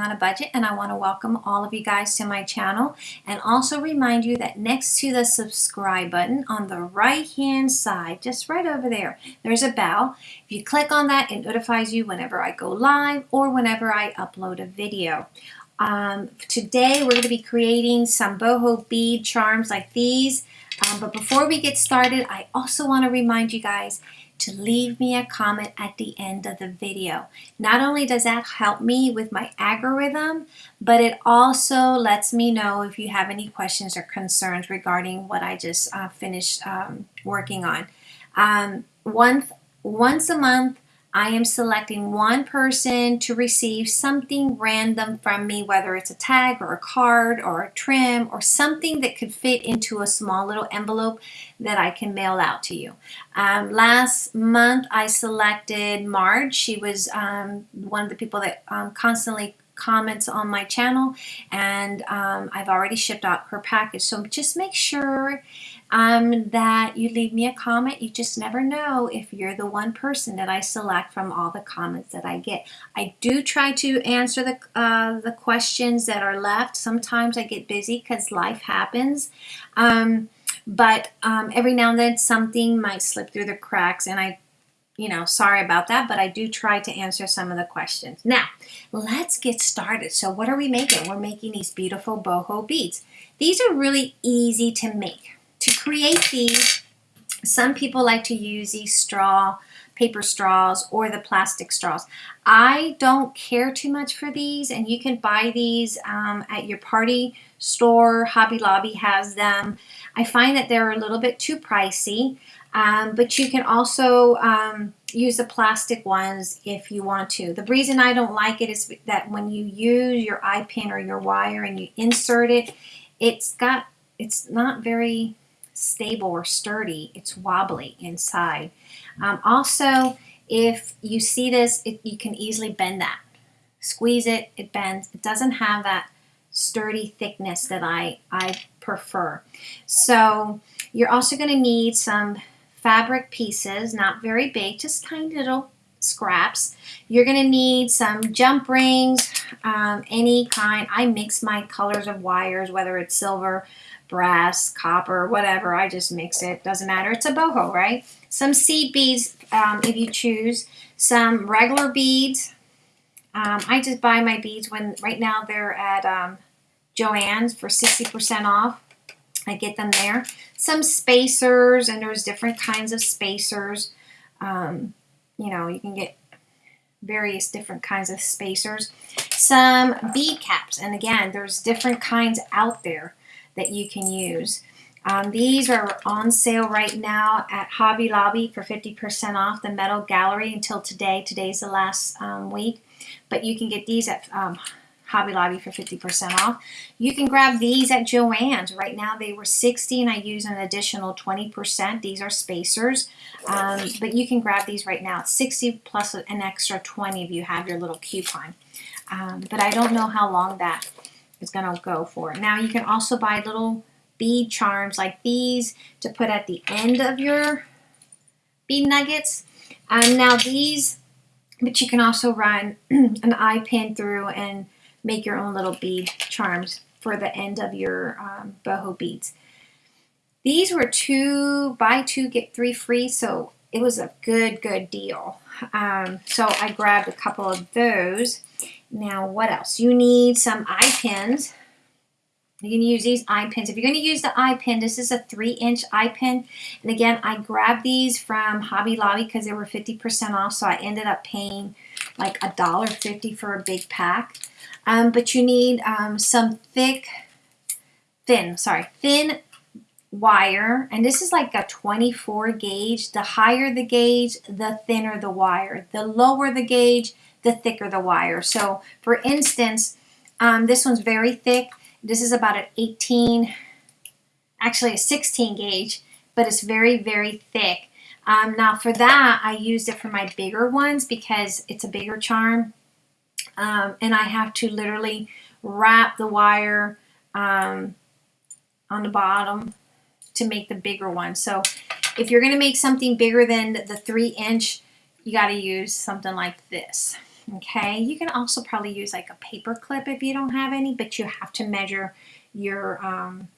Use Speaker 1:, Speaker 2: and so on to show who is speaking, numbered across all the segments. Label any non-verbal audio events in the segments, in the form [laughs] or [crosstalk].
Speaker 1: on a budget and I want to welcome all of you guys to my channel. And also remind you that next to the subscribe button on the right hand side just right over there there's a bell. If you click on that it notifies you whenever I go live or whenever I upload a video. Um, today we're going to be creating some boho bead charms like these. Um, but before we get started I also want to remind you guys to leave me a comment at the end of the video. Not only does that help me with my algorithm, but it also lets me know if you have any questions or concerns regarding what I just uh, finished um, working on. Um, once, once a month, I am selecting one person to receive something random from me, whether it's a tag or a card or a trim or something that could fit into a small little envelope that I can mail out to you. Um, last month I selected Marge. She was um, one of the people that um, constantly comments on my channel and um, I've already shipped out her package so just make sure um, that you leave me a comment you just never know if you're the one person that I select from all the comments that I get I do try to answer the uh, the questions that are left sometimes I get busy because life happens um, but um, every now and then something might slip through the cracks and I you know, sorry about that, but I do try to answer some of the questions. Now, let's get started. So what are we making? We're making these beautiful boho beads. These are really easy to make. Create these, some people like to use these straw, paper straws or the plastic straws. I don't care too much for these and you can buy these um, at your party store. Hobby Lobby has them. I find that they're a little bit too pricey. Um, but you can also um, use the plastic ones if you want to. The reason I don't like it is that when you use your eye pin or your wire and you insert it, it's got it's not very stable or sturdy. It's wobbly inside. Um, also, if you see this, it, you can easily bend that. Squeeze it, it bends. It doesn't have that sturdy thickness that I, I prefer. So you're also going to need some fabric pieces, not very big, just tiny little scraps. You're going to need some jump rings, um, any kind. I mix my colors of wires, whether it's silver, brass, copper, whatever. I just mix it. Doesn't matter. It's a boho, right? Some seed beads, um, if you choose. Some regular beads. Um, I just buy my beads when right now they're at um, Joann's for 60% off. I get them there. Some spacers, and there's different kinds of spacers. Um, you know, you can get various different kinds of spacers. Some bead caps, and again, there's different kinds out there that you can use. Um, these are on sale right now at Hobby Lobby for 50% off the Metal Gallery until today. Today's the last um, week. But you can get these at um, Hobby Lobby for 50% off. You can grab these at Joann's. Right now they were 60 and I use an additional 20%. These are spacers, um, but you can grab these right now. It's 60 plus an extra 20 if you have your little coupon. Um, but I don't know how long that is going to go for. Now you can also buy little bead charms like these to put at the end of your bead nuggets. Um, now these, but you can also run [clears throat] an eye pin through and make your own little bead charms for the end of your um, boho beads. These were two, buy two, get three free, so it was a good, good deal. Um, so I grabbed a couple of those. Now, what else? You need some eye pins. You can use these eye pins. If you're going to use the eye pin, this is a three inch eye pin. And again, I grabbed these from Hobby Lobby because they were 50% off. So I ended up paying like a dollar fifty for a big pack. Um, but you need um, some thick, thin, sorry, thin wire. And this is like a 24 gauge. The higher the gauge, the thinner the wire. The lower the gauge, the thicker the wire. So for instance, um, this one's very thick. This is about an 18, actually a 16 gauge, but it's very, very thick. Um, now for that, I used it for my bigger ones because it's a bigger charm um, and I have to literally wrap the wire um, on the bottom to make the bigger one. So if you're going to make something bigger than the three inch, you got to use something like this. Okay, you can also probably use like a paper clip if you don't have any, but you have to measure your um,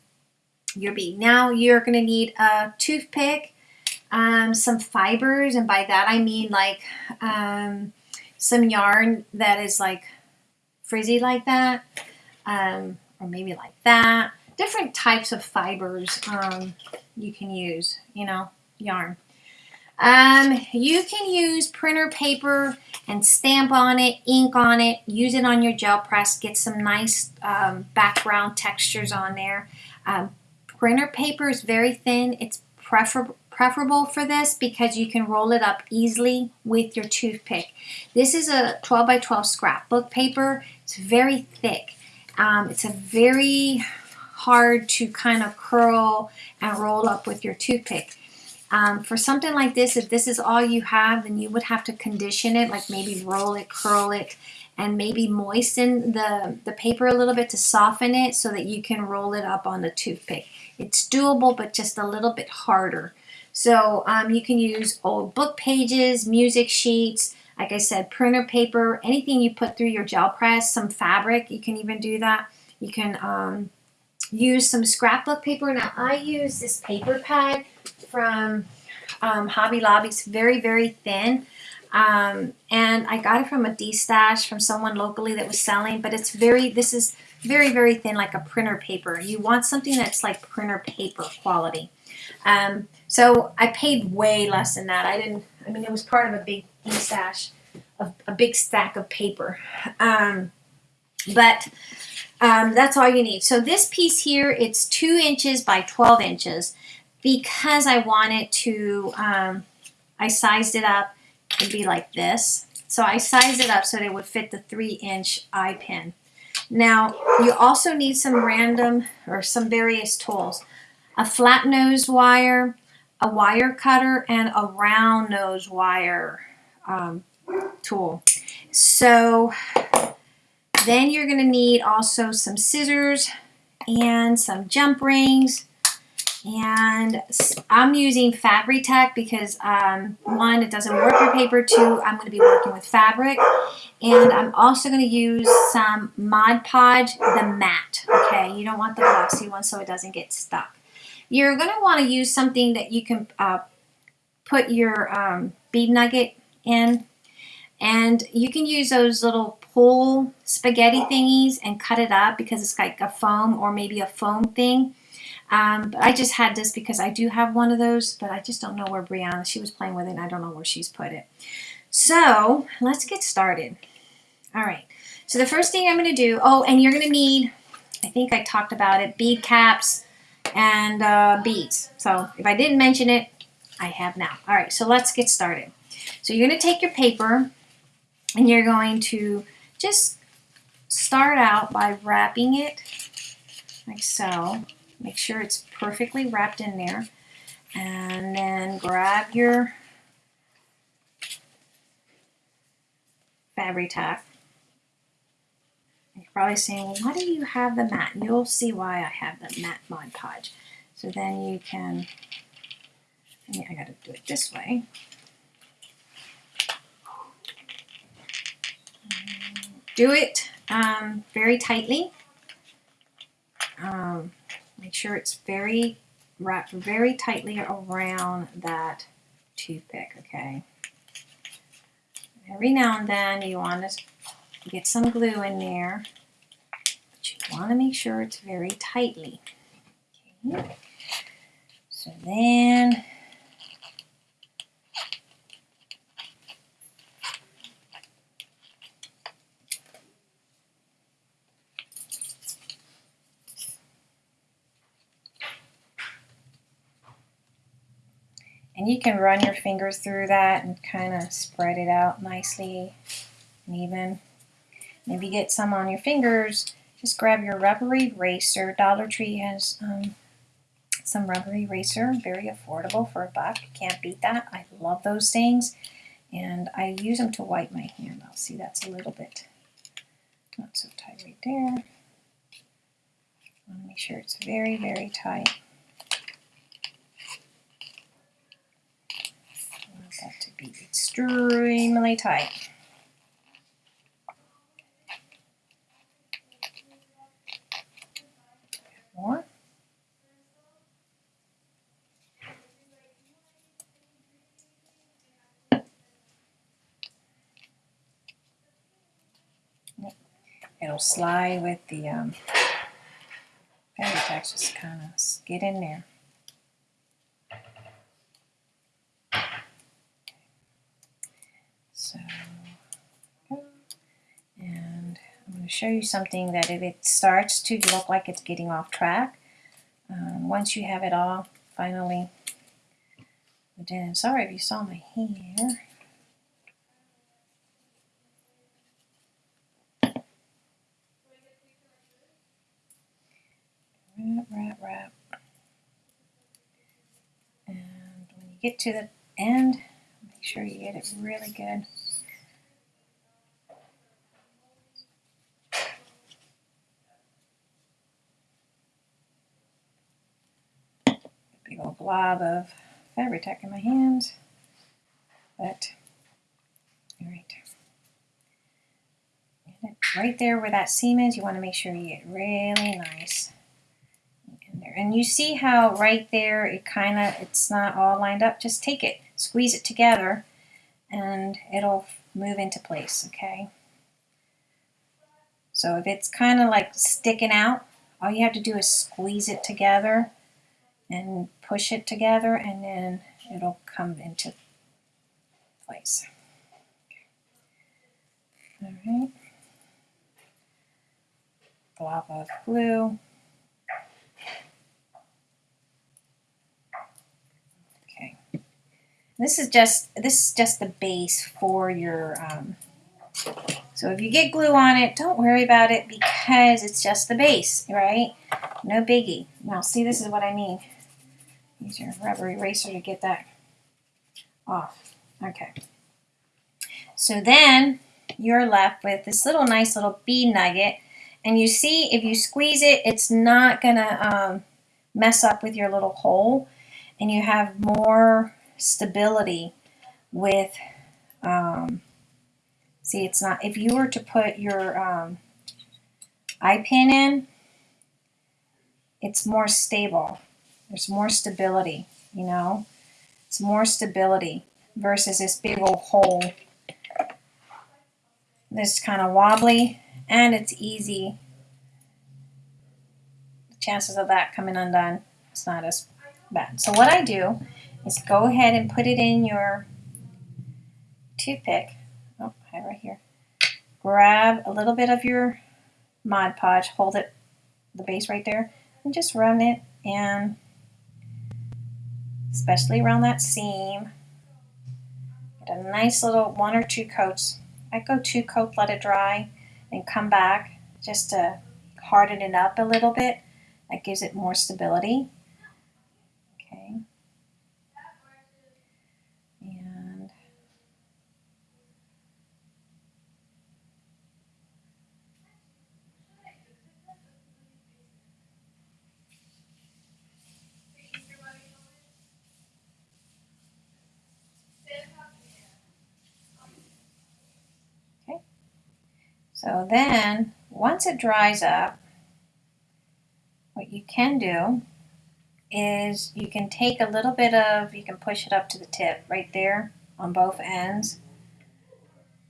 Speaker 1: your bead. Now you're going to need a toothpick, um, some fibers, and by that I mean like um, some yarn that is like frizzy like that, um, or maybe like that. Different types of fibers um, you can use, you know, yarn. Um, you can use printer paper and stamp on it, ink on it, use it on your gel press, get some nice um, background textures on there. Um, printer paper is very thin. It's prefer preferable for this because you can roll it up easily with your toothpick. This is a 12 by 12 scrapbook paper. It's very thick. Um, it's a very hard to kind of curl and roll up with your toothpick. Um, for something like this, if this is all you have, then you would have to condition it, like maybe roll it, curl it, and maybe moisten the, the paper a little bit to soften it so that you can roll it up on the toothpick. It's doable, but just a little bit harder. So um, you can use old book pages, music sheets, like I said, printer paper, anything you put through your gel press, some fabric, you can even do that. You can um, use some scrapbook paper. Now I use this paper pad from um, Hobby Lobby. It's very, very thin. Um, and I got it from a D-stash from someone locally that was selling, but it's very, this is very, very thin, like a printer paper. You want something that's like printer paper quality. Um, so I paid way less than that. I didn't, I mean, it was part of a big D-stash, a, a big stack of paper. Um, but um, that's all you need. So this piece here, it's two inches by 12 inches because I wanted to, um, I sized it up to be like this. So I sized it up so it would fit the three inch eye pin. Now you also need some random or some various tools. A flat nose wire, a wire cutter, and a round nose wire um, tool. So then you're going to need also some scissors and some jump rings and I'm using Fabri-Tac because um, one, it doesn't work with paper. Two, I'm going to be working with fabric. And I'm also going to use some Mod Podge, the matte. Okay, you don't want the glossy one so it doesn't get stuck. You're going to want to use something that you can uh, put your um, bead nugget in. And you can use those little pull spaghetti thingies and cut it up because it's like a foam or maybe a foam thing. Um, but I just had this because I do have one of those, but I just don't know where Brianna, she was playing with it, and I don't know where she's put it. So let's get started. All right, so the first thing I'm going to do, oh, and you're going to need, I think I talked about it, bead caps and uh, beads. So if I didn't mention it, I have now. All right, so let's get started. So you're going to take your paper and you're going to just start out by wrapping it like so. Make sure it's perfectly wrapped in there. And then grab your Fabri-Tac. You're probably saying, why do you have the matte? You'll see why I have the matte Mod Podge. So then you can, I got to do it this way. Do it um, very tightly. Um, Make sure it's very wrapped very tightly around that toothpick, okay? Every now and then you want to get some glue in there, but you want to make sure it's very tightly. Okay. So then And you can run your fingers through that and kind of spread it out nicely and even. You get some on your fingers, just grab your rubber eraser. Dollar Tree has um, some rubber eraser, very affordable for a buck. Can't beat that. I love those things. And I use them to wipe my hand. I'll see that's a little bit not so tight right there. I want to make sure it's very, very tight. extremely tight. More. It'll slide with the um, fabric just kind of get in there. Show you something that if it starts to look like it's getting off track, um, once you have it all finally done, sorry if you saw my hair. Wrap, wrap, wrap. And when you get to the end, make sure you get it really good. Blob of Fabri-Tac in my hand, but all right. Right there where that seam is, you want to make sure you get really nice in there. And you see how right there it kind of, it's not all lined up. Just take it, squeeze it together, and it'll move into place, okay? So if it's kind of like sticking out, all you have to do is squeeze it together and push it together and then it'll come into place. All right. Blob of glue. Okay. This is just this is just the base for your um, so if you get glue on it, don't worry about it because it's just the base, right? No biggie. Now see, this is what I mean. Use your rubber eraser to get that off. Okay. So then you're left with this little nice little bead nugget. And you see, if you squeeze it, it's not going to um, mess up with your little hole. And you have more stability with, um, see, it's not, if you were to put your um, eye pin in, it's more stable. There's more stability, you know? It's more stability versus this big old hole. This kind of wobbly and it's easy. The chances of that coming undone is not as bad. So what I do is go ahead and put it in your toothpick. Oh, right here. Grab a little bit of your Mod Podge, hold it, the base right there, and just run it and especially around that seam. Get a nice little one or two coats. I go two coats, let it dry, and come back just to harden it up a little bit. That gives it more stability. Okay. And So then, once it dries up, what you can do is you can take a little bit of, you can push it up to the tip right there on both ends.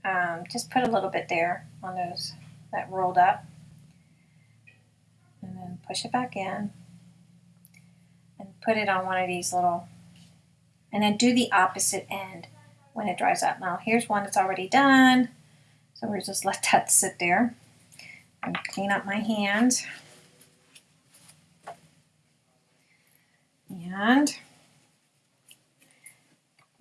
Speaker 1: Um, just put a little bit there on those that rolled up. And then push it back in. And put it on one of these little, and then do the opposite end when it dries up. Now here's one that's already done. So we'll just let that sit there and clean up my hand. And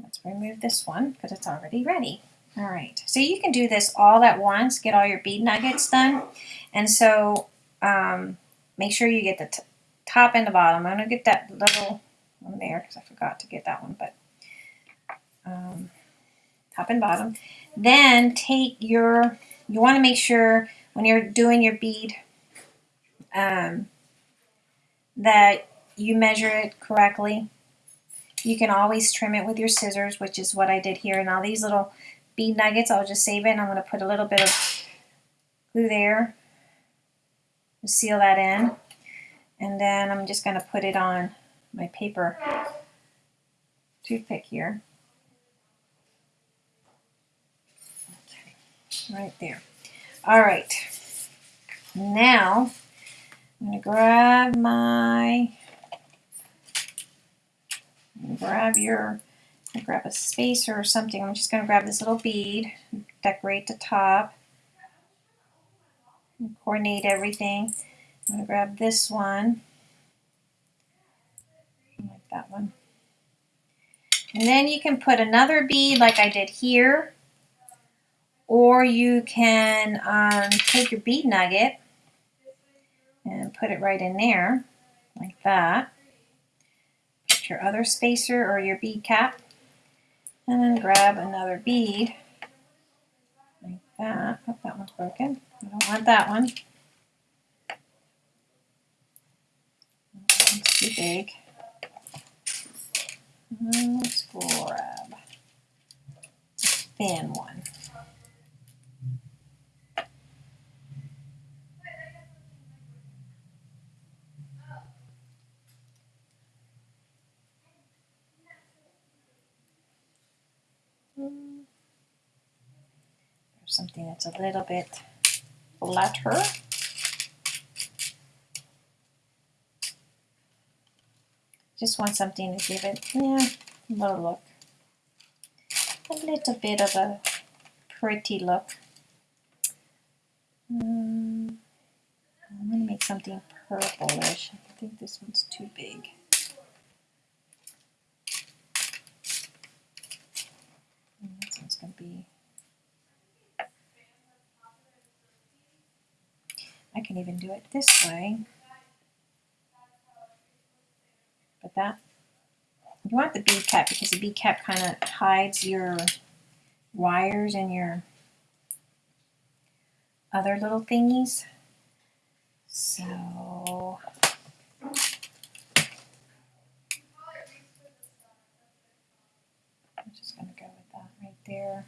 Speaker 1: let's remove this one because it's already ready. All right, so you can do this all at once, get all your bead nuggets done. And so um, make sure you get the top and the bottom. I'm to get that little one there because I forgot to get that one, but um, top and bottom. Then take your, you want to make sure when you're doing your bead um, that you measure it correctly. You can always trim it with your scissors, which is what I did here. And all these little bead nuggets, I'll just save it and I'm going to put a little bit of glue there to seal that in. And then I'm just going to put it on my paper toothpick here. Right there. All right. Now, I'm going to grab my, grab your, grab a spacer or something. I'm just going to grab this little bead, decorate the top, coordinate everything. I'm going to grab this one, like that one. And then you can put another bead like I did here, or you can um, take your bead nugget and put it right in there, like that. Put your other spacer or your bead cap, and then grab another bead, like that. Oh, that one's broken. I don't want that one. That too big. Let's grab a thin one. There's something that's a little bit flatter. Just want something to give it, yeah, a little look. A little bit of a pretty look. Um, I'm going to make something purplish. I think this one's too big. going to be I can even do it this way. But that, you want the bead cap because the bead cap kind of hides your wires and your other little thingies. So, I'm just going to go with that right there.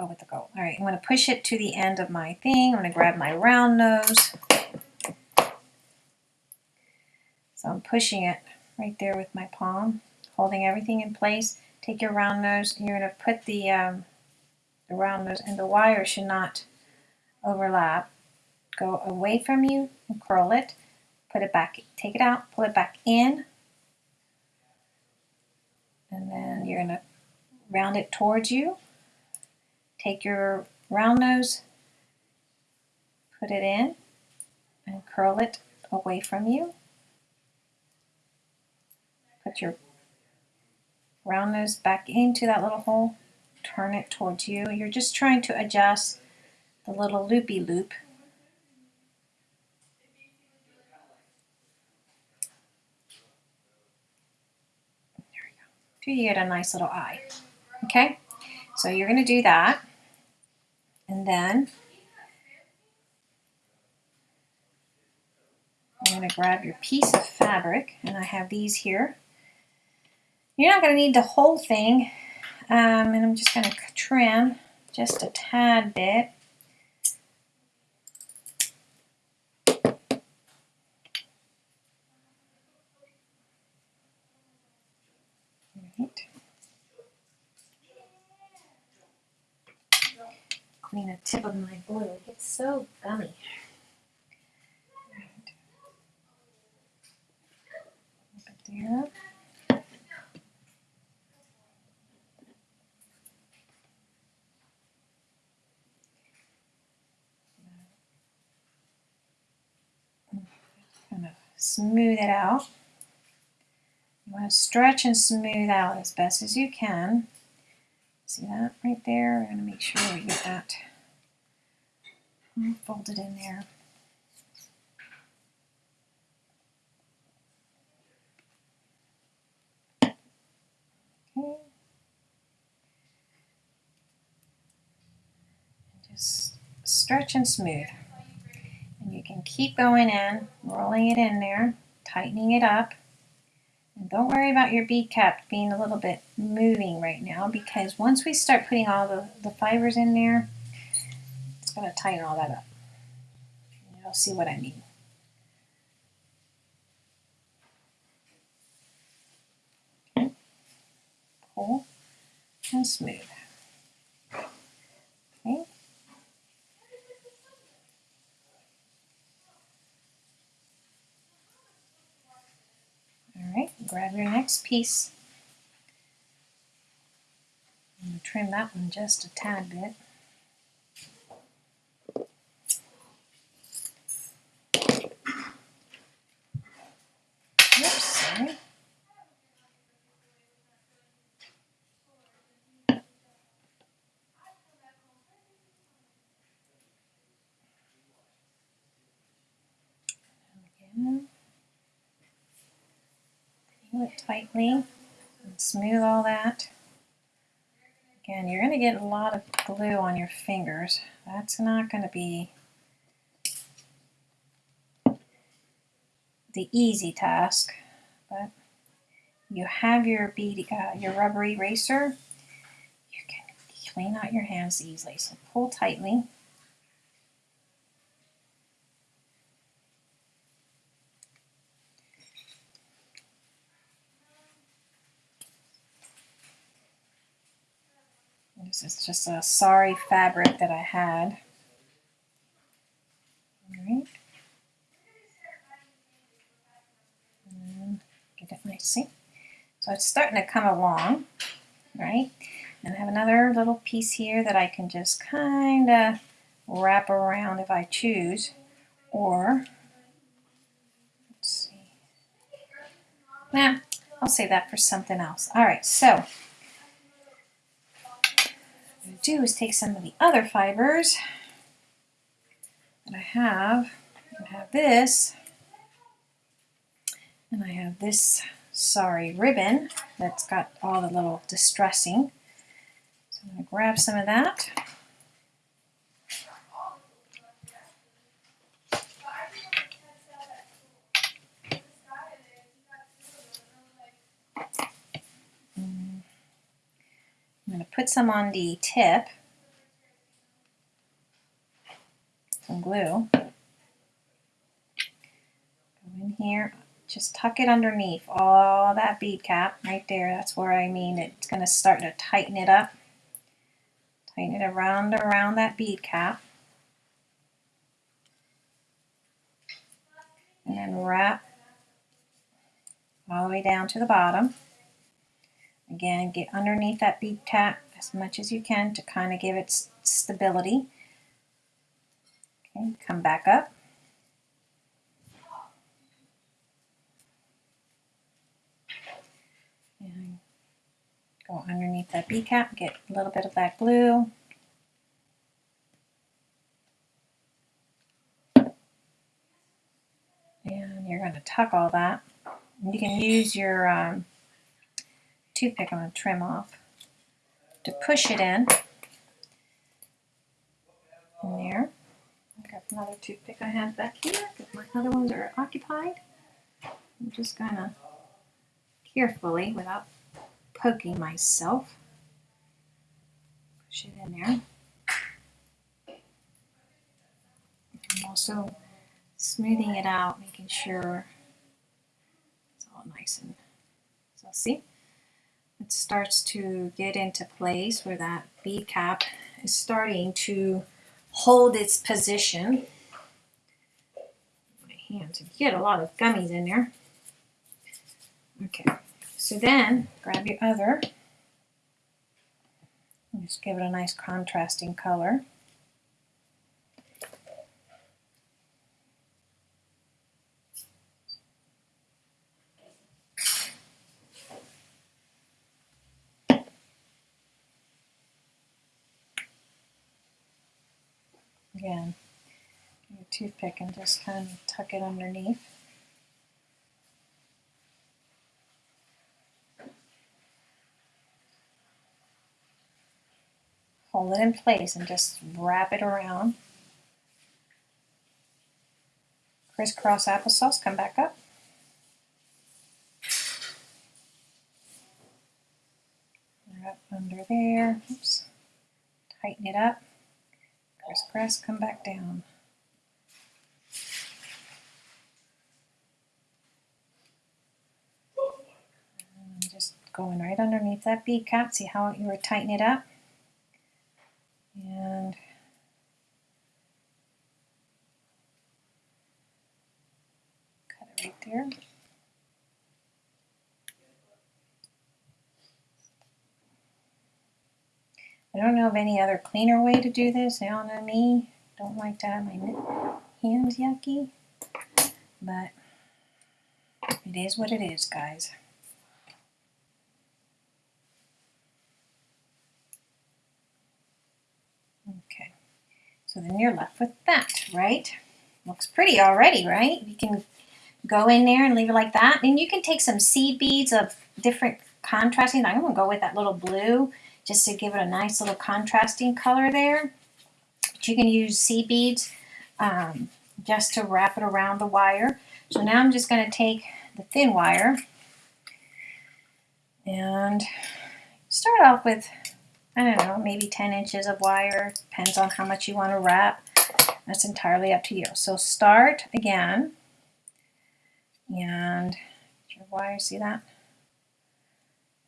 Speaker 1: Go with the gold. All right, I'm going to push it to the end of my thing. I'm going to grab my round nose. So I'm pushing it right there with my palm, holding everything in place. Take your round nose, and you're going to put the, um, the round nose, and the wire should not overlap. Go away from you and curl it. Put it back, take it out, pull it back in. And then you're going to round it towards you Take your round nose, put it in, and curl it away from you. Put your round nose back into that little hole, turn it towards you. You're just trying to adjust the little loopy loop. There we go. You get a nice little eye. Okay, so you're going to do that. And then I'm going to grab your piece of fabric, and I have these here. You're not going to need the whole thing, um, and I'm just going to trim just a tad bit. Clean a tip of my glue. It gets so gummy. there. Kind of smooth it out. You want to stretch and smooth out as best as you can. See that right there? We're going to make sure we get that folded in there. Okay. Just stretch and smooth. And you can keep going in, rolling it in there, tightening it up And don't worry about your bead cap being a little bit moving right now because once we start putting all the, the fibers in there, it's going to tighten all that up. You'll see what I mean. Pull and smooth. Okay. All right, grab your next piece. And trim that one just a tad bit. Oops, sorry. Again. It tightly and smooth all that. Again, you're going to get a lot of glue on your fingers. That's not going to be the easy task, but you have your bead, uh, your rubber eraser. You can clean out your hands easily. So pull tightly. This is just a sorry fabric that I had. All right. Mm, and get it nice, see? So it's starting to come along, right? And I have another little piece here that I can just kind of wrap around if I choose. Or, let's see. Nah, I'll save that for something else. All right, so do is take some of the other fibers that I have. I have this, and I have this sorry ribbon that's got all the little distressing. So I'm going to grab some of that. Put some on the tip, some glue. Go in here, just tuck it underneath all that bead cap right there. That's where I mean it's going to start to tighten it up. Tighten it around around that bead cap. And then wrap all the way down to the bottom. Again, get underneath that bead cap as much as you can to kind of give it stability. Okay, come back up. And go underneath that bead cap, get a little bit of that glue. And you're going to tuck all that. You can use your um, toothpick I'm going to trim off to push it in. In there. I got another toothpick I have back here because my other ones are occupied. I'm just going to carefully, without poking myself, push it in there. I'm also smoothing it out, making sure it's all nice and so see it starts to get into place where that bead cap is starting to hold its position. My hands, get a lot of gummies in there. Okay, so then grab your other, just give it a nice contrasting color. Again, your toothpick and just kind of tuck it underneath. Hold it in place and just wrap it around. Crisscross applesauce, come back up. Right under there. Oops. Tighten it up. Press, come back down. And just going right underneath that bead cap. See how you were tightening it up? And cut it right there. I don't know of any other cleaner way to do this. Now know me, don't like to have my hands yucky, but it is what it is, guys. Okay, so then you're left with that, right? Looks pretty already, right? You can go in there and leave it like that. And you can take some seed beads of different contrasting. I'm going to go with that little blue just to give it a nice little contrasting color there. But you can use seed beads um, just to wrap it around the wire. So now I'm just going to take the thin wire and start off with, I don't know, maybe 10 inches of wire. Depends on how much you want to wrap. That's entirely up to you. So start again and your wire, see that?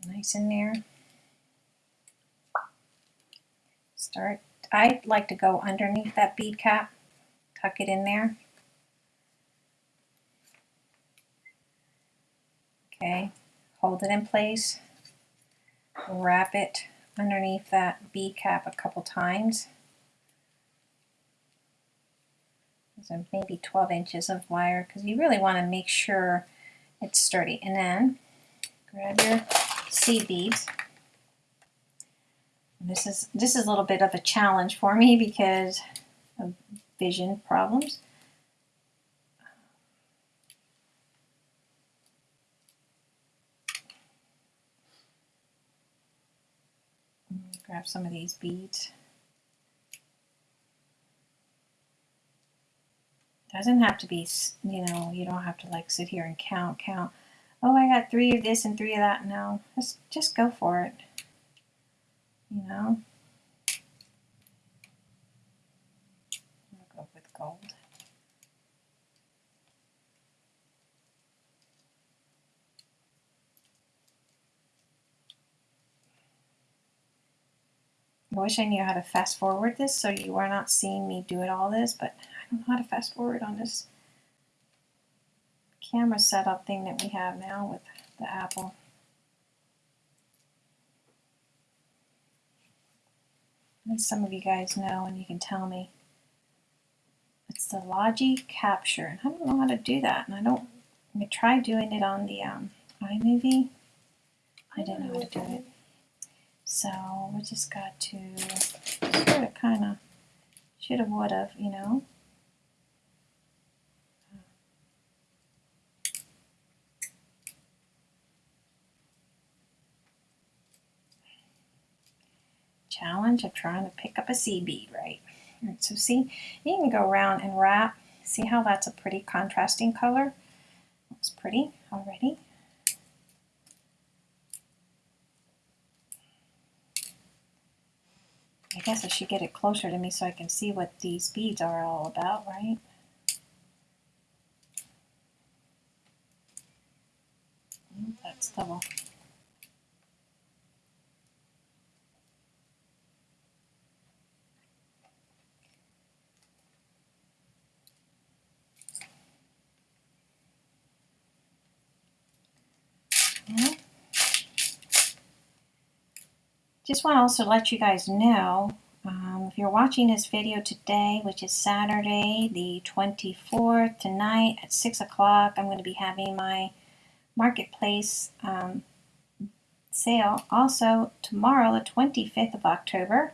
Speaker 1: Nice in there. start. I like to go underneath that bead cap, tuck it in there. Okay, hold it in place, wrap it underneath that bead cap a couple times. So maybe 12 inches of wire because you really want to make sure it's sturdy. And then grab your seed beads this is this is a little bit of a challenge for me [laughs] because of vision problems. Grab some of these beads. Doesn't have to be, you know, you don't have to like sit here and count, count. Oh, I got three of this and three of that. No, just, just go for it you know. I'll go with gold. I wish I knew how to fast forward this so you are not seeing me do it all this, but I don't know how to fast forward on this camera setup thing that we have now with the Apple. as some of you guys know and you can tell me. It's the Logi Capture. And I don't know how to do that. And I don't, I tried doing it on the um, iMovie. I didn't know how to do it. So we just got to sort of kind of, should have, would have, you know. challenge of trying to pick up a seed bead right. So see, you can go around and wrap. See how that's a pretty contrasting color? Looks pretty already. Guess I should get it closer to me so I can see what these beads are all about, right? That's double. Just want to also let you guys know, um, if you're watching this video today, which is Saturday the 24th, tonight at 6 o'clock, I'm going to be having my Marketplace um, sale. Also, tomorrow, the 25th of October,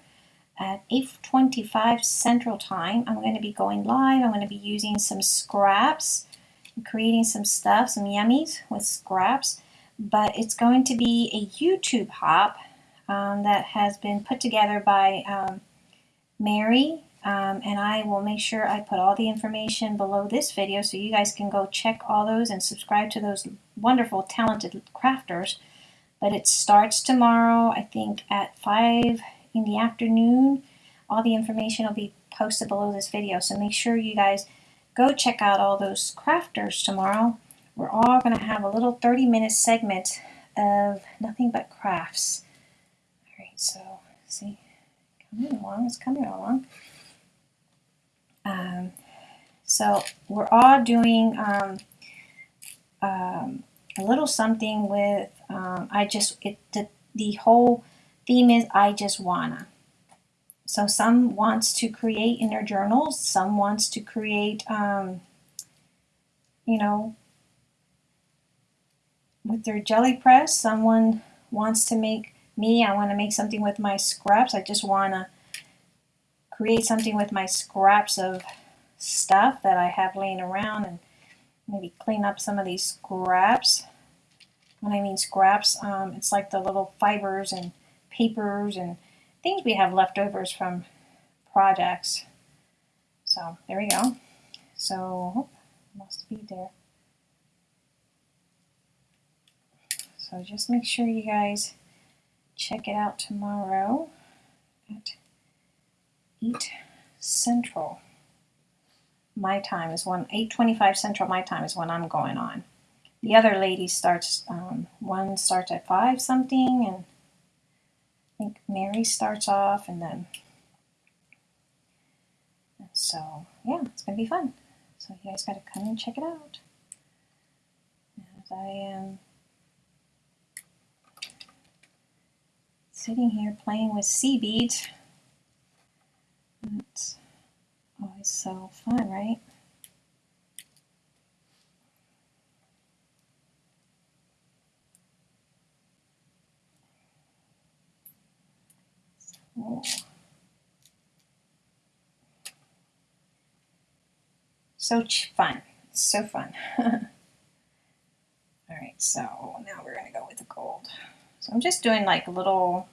Speaker 1: at 8.25 Central Time, I'm going to be going live. I'm going to be using some scraps, creating some stuff, some yummies with scraps. But it's going to be a YouTube hop um, that has been put together by um, Mary um, and I will make sure I put all the information below this video so you guys can go check all those and subscribe to those wonderful talented crafters but it starts tomorrow, I think at 5 in the afternoon. All the information will be posted below this video, so make sure you guys go check out all those crafters tomorrow. We're all going to have a little 30 minute segment of nothing but crafts. So see, coming along, it's coming along. Um, so we're all doing um, um, a little something with, um, I just, it the, the whole theme is I just wanna. So some wants to create in their journals, some wants to create, um, you know, with their jelly press. Someone wants to make me, I want to make something with my scraps. I just want to create something with my scraps of stuff that I have laying around and maybe clean up some of these scraps. When I mean scraps, um, it's like the little fibers and papers and things we have leftovers from projects. So there we go. So, oh, must be there. So just make sure you guys check it out tomorrow at 8 Central. My time is when 8:25 Central. My time is when I'm going on. The other lady starts. Um, one starts at five something, and I think Mary starts off, and then. So yeah, it's gonna be fun. So you guys gotta come and check it out. As I am sitting here playing with seed beads. It's always so fun, right? So, so fun. So fun. [laughs] All right, so now we're going to go with the gold. So I'm just doing like little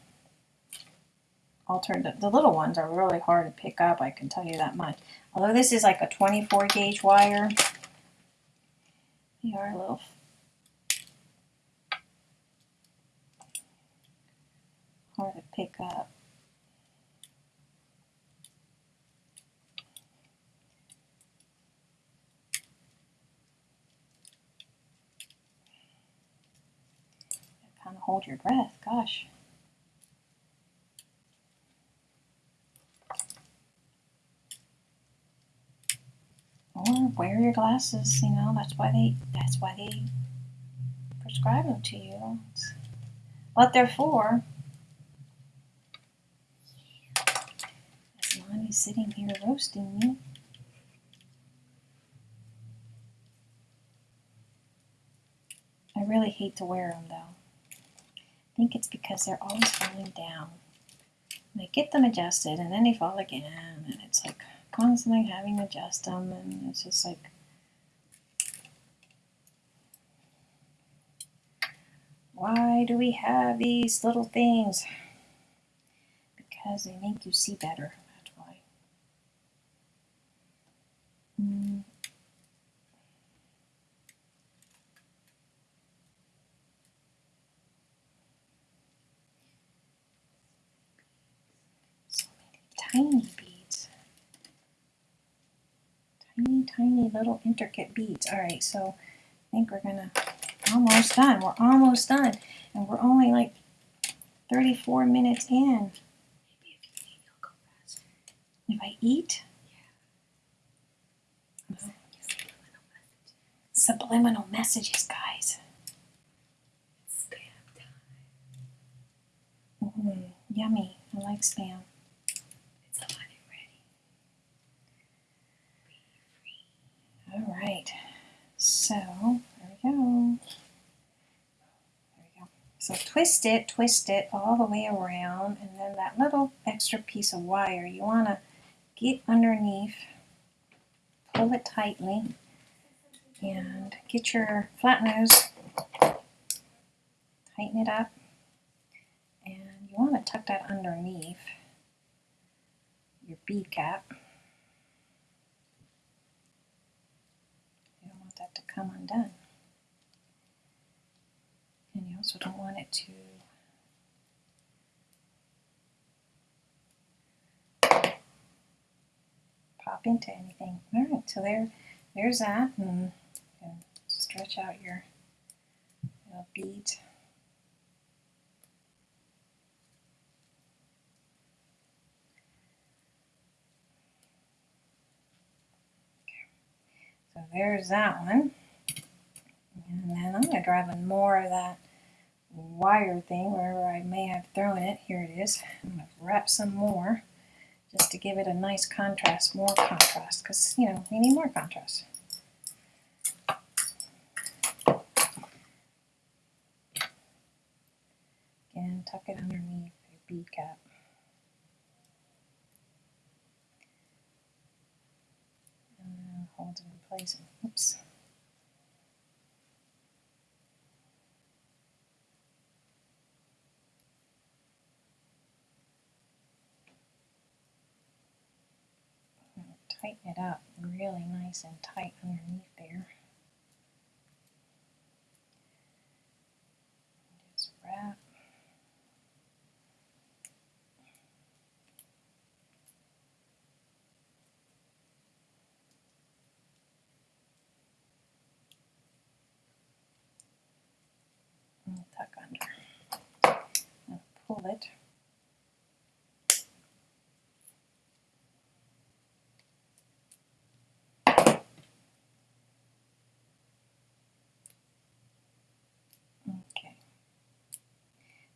Speaker 1: alternative. The little ones are really hard to pick up, I can tell you that much. Although this is like a 24 gauge wire, they are a little hard to pick up. Kind of hold your breath, gosh. or wear your glasses. You know, that's why they that's why they prescribe them to you. It's what they're for. As Lonnie's sitting here roasting me. I really hate to wear them though. I think it's because they're always falling down. And I get them adjusted and then they fall again. And it's like constantly having to adjust them. And it's just like why do we have these little things? Because they make you see better that's why mm. so many tiny tiny, tiny little intricate beads. All right, so I think we're gonna almost done. We're almost done, and we're only like 34 minutes in. If I eat? Yeah. Subliminal messages, guys.
Speaker 2: Spam time.
Speaker 1: Mm, yummy. I like spam. All right, so there we go. There we go. So twist it, twist it all the way around, and then that little extra piece of wire, you want to get underneath, pull it tightly, and get your flat nose, tighten it up, and you want to tuck that underneath your bead cap. You don't want that to come undone. You also don't want it to pop into anything. All right, so there, there's that, and stretch out your little beads. So there's that one. And then I'm going to drive in more of that wire thing wherever I may have thrown it. Here it is. I'm going to wrap some more just to give it a nice contrast, more contrast, because, you know, we need more contrast. Again, tuck it underneath your bead cap. And hold it in place. Oops. Tighten it up really nice and tight underneath there. Just wrap. Tuck under. Pull it.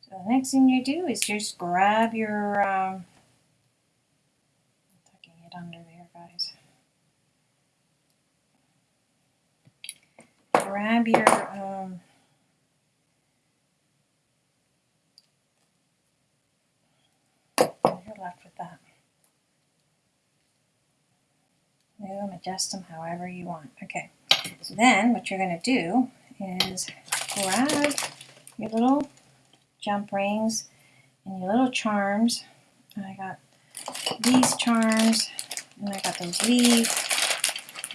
Speaker 1: So the next thing you do is just grab your, um, tucking it under there, guys. Grab your, um, you're left with that. Move them, adjust them however you want. Okay, so then what you're going to do is grab your little jump rings and your little charms. And I got these charms and I got those leaves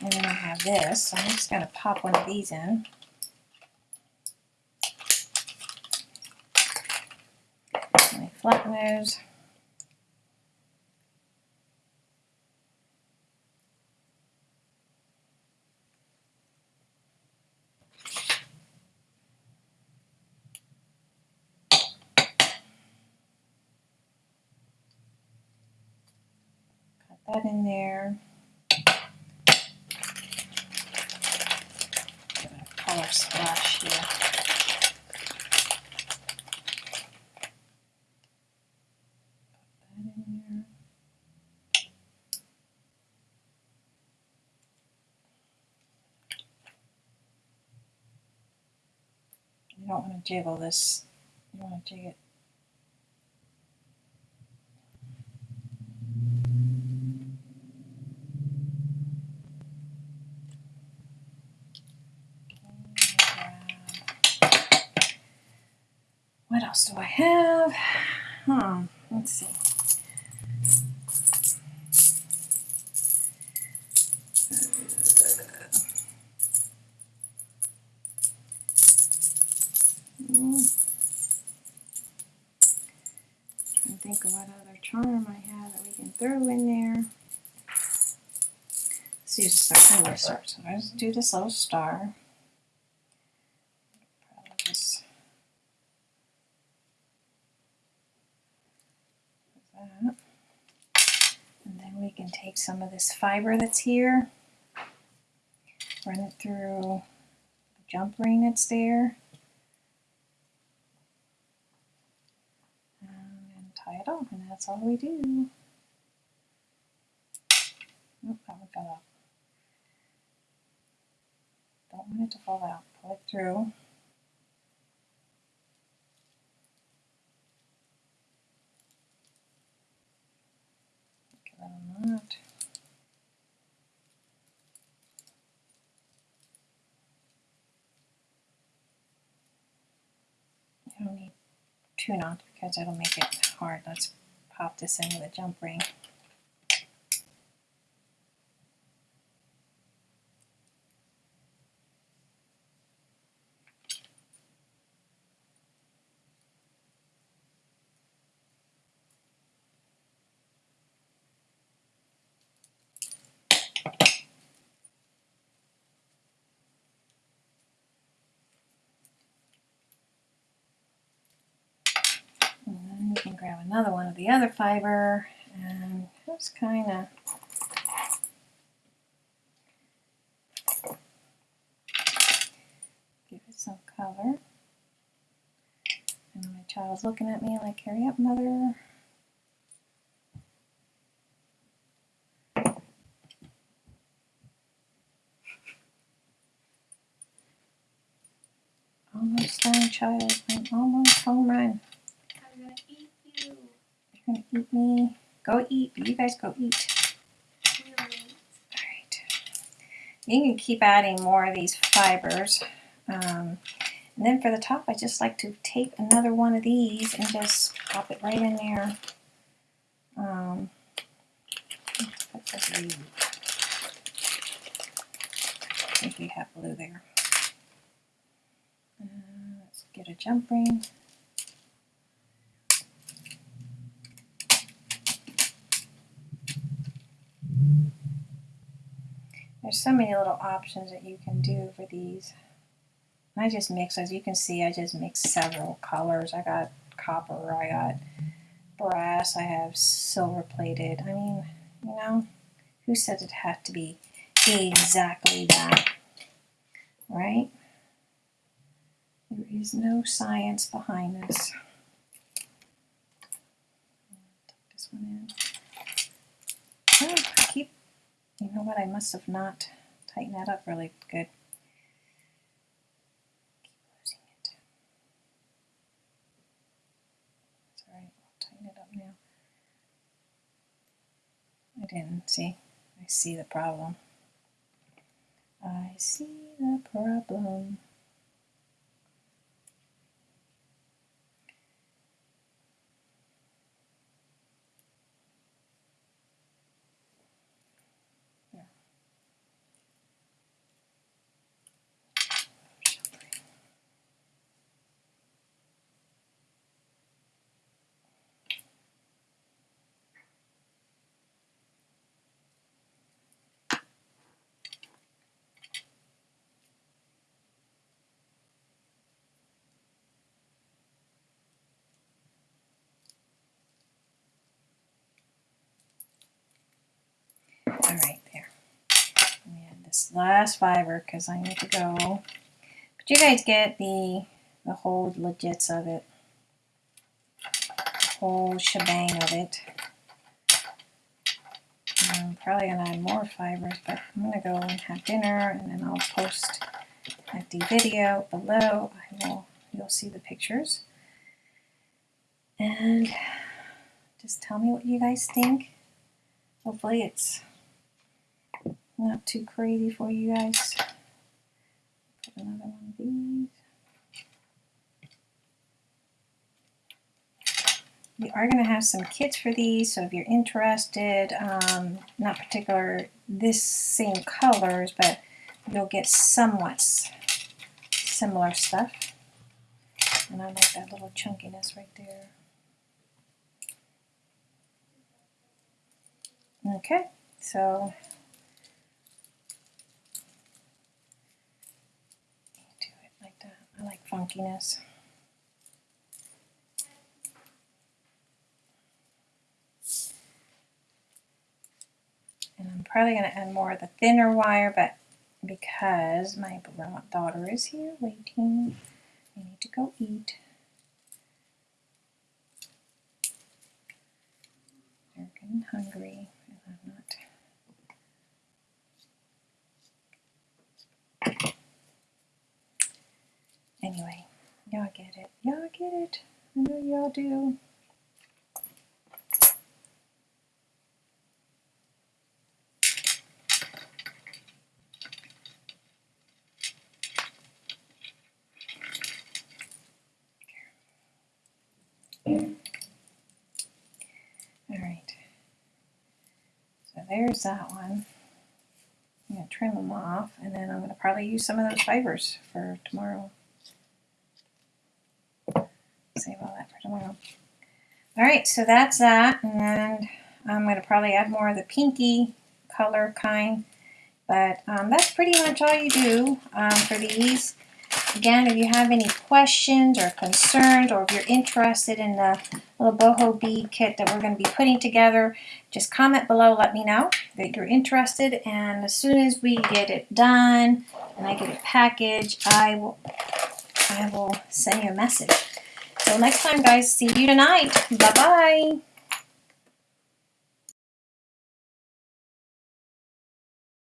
Speaker 1: and then I have this. So I'm just going to pop one of these in. My flat nose. that in there. color splash here. Put that in there. You don't want to jiggle this. You want to jig it What else do I have? Hmm, let's see. Throw in there. Let's use a star. I'm going to start. So I just do this little star. Just that. And then we can take some of this fiber that's here, run it through the jump ring that's there, and tie it off, and that's all we do. That one fell out. Don't want it to fall out. Pull it through. that. I don't need two knots because it'll make it hard. Let's pop this in with a jump ring. Grab another one of the other fiber and just kind of give it some color. And my child's looking at me like, hurry up, mother. Almost done, child. I'm almost home run.
Speaker 2: I'm gonna eat you.
Speaker 1: You're gonna eat me. Go eat. You guys go eat. Alright. You can keep adding more of these fibers. Um, and then for the top, I just like to tape another one of these and just pop it right in there. Um, put this. I think we have blue there. Uh, let's get a jump ring. There's so many little options that you can do for these. I just mix, as you can see, I just mix several colors. I got copper, I got brass, I have silver plated. I mean, you know, who said it had to be exactly that? Right? There is no science behind this. Tuck this one in. You know what? I must have not tightened that up really good. Keep losing it. It's alright. I'll tighten it up now. I didn't see. I see the problem. I see the problem. All right, there. Let me add this last fiber because I need to go. But you guys get the the whole legits of it, whole shebang of it. I'm probably gonna add more fibers, but I'm gonna go and have dinner, and then I'll post at the video below. I will. You'll see the pictures, and just tell me what you guys think. Hopefully, it's not too crazy for you guys. Put another one of these. We are going to have some kits for these, so if you're interested, um, not particular this same colors, but you'll get somewhat similar stuff. And I like that little chunkiness right there. Okay, so do it like that. I like funkiness. And I'm probably going to add more of the thinner wire, but because my daughter is here waiting, I need to go eat. They're getting hungry, and I'm not. Anyway, y'all get it. Y'all get it. I know y'all do. All right. So there's that one. I'm going to trim them off and then I'm going to probably use some of those fibers for tomorrow. Save all that for tomorrow. All so that's that. And I'm going to probably add more of the pinky color kind. But um, that's pretty much all you do um, for these. Again, if you have any questions or concerns or if you're interested in the little boho bead kit that we're going to be putting together. Just comment below, let me know that you're interested, and as soon as we get it done and I get it packaged, I will I will send you a message. So next time, guys, see you tonight. Bye bye.